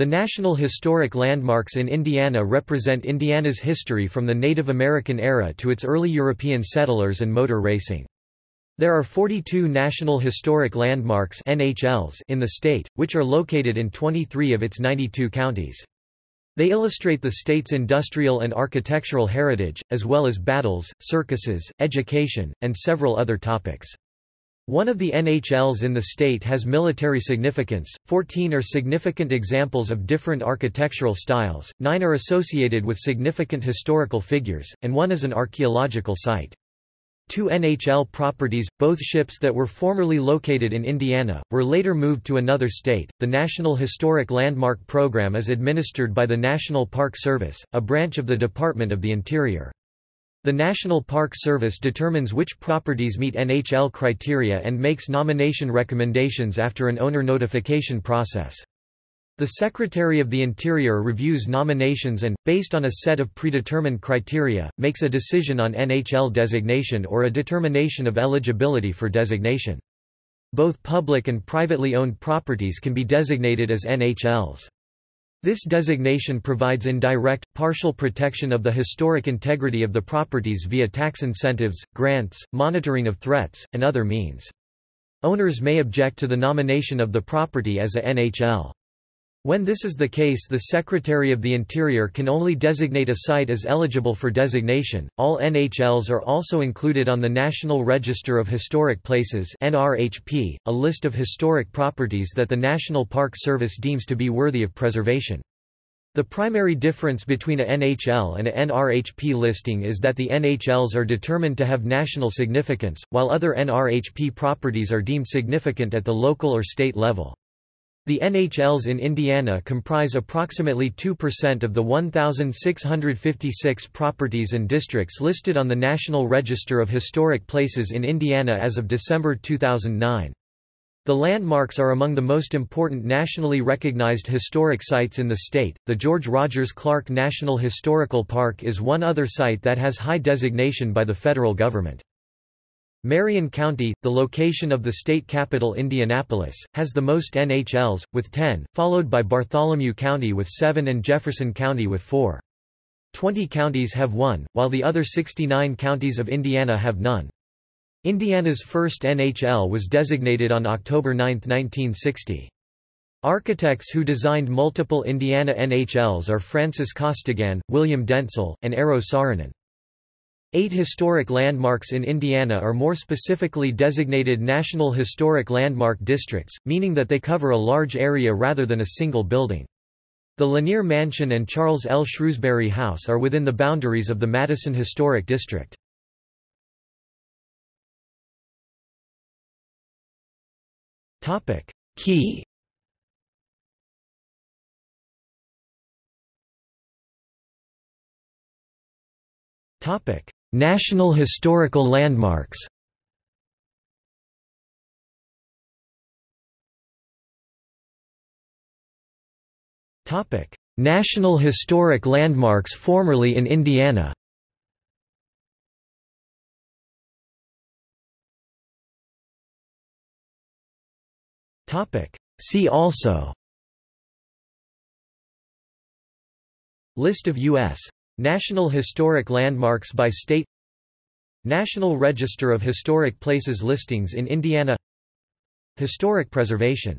The National Historic Landmarks in Indiana represent Indiana's history from the Native American era to its early European settlers and motor racing. There are 42 National Historic Landmarks NHLs in the state, which are located in 23 of its 92 counties. They illustrate the state's industrial and architectural heritage, as well as battles, circuses, education, and several other topics. One of the NHLs in the state has military significance, 14 are significant examples of different architectural styles, 9 are associated with significant historical figures, and one is an archaeological site. Two NHL properties, both ships that were formerly located in Indiana, were later moved to another state. The National Historic Landmark Program is administered by the National Park Service, a branch of the Department of the Interior. The National Park Service determines which properties meet NHL criteria and makes nomination recommendations after an owner notification process. The Secretary of the Interior reviews nominations and, based on a set of predetermined criteria, makes a decision on NHL designation or a determination of eligibility for designation. Both public and privately owned properties can be designated as NHLs. This designation provides indirect, partial protection of the historic integrity of the properties via tax incentives, grants, monitoring of threats, and other means. Owners may object to the nomination of the property as a NHL. When this is the case the Secretary of the Interior can only designate a site as eligible for designation. All NHLs are also included on the National Register of Historic Places NRHP, a list of historic properties that the National Park Service deems to be worthy of preservation. The primary difference between a NHL and a NRHP listing is that the NHLs are determined to have national significance, while other NRHP properties are deemed significant at the local or state level. The NHLs in Indiana comprise approximately 2% of the 1,656 properties and districts listed on the National Register of Historic Places in Indiana as of December 2009. The landmarks are among the most important nationally recognized historic sites in the state. The George Rogers Clark National Historical Park is one other site that has high designation by the federal government. Marion County, the location of the state capital Indianapolis, has the most NHLs, with 10, followed by Bartholomew County with 7 and Jefferson County with 4. Twenty counties have one, while the other 69 counties of Indiana have none. Indiana's first NHL was designated on October 9, 1960. Architects who designed multiple Indiana NHLs are Francis Costigan, William Dentzel, and Eero Saarinen. Eight historic landmarks in Indiana are more specifically designated National Historic Landmark Districts, meaning that they cover a large area rather than a single building. The Lanier Mansion and Charles L. Shrewsbury House are within the boundaries of the Madison Historic District. Key Topic: National Historical Landmarks National Historic Landmarks formerly in Indiana See also List of U.S. National Historic Landmarks by state National Register of Historic Places listings in Indiana Historic preservation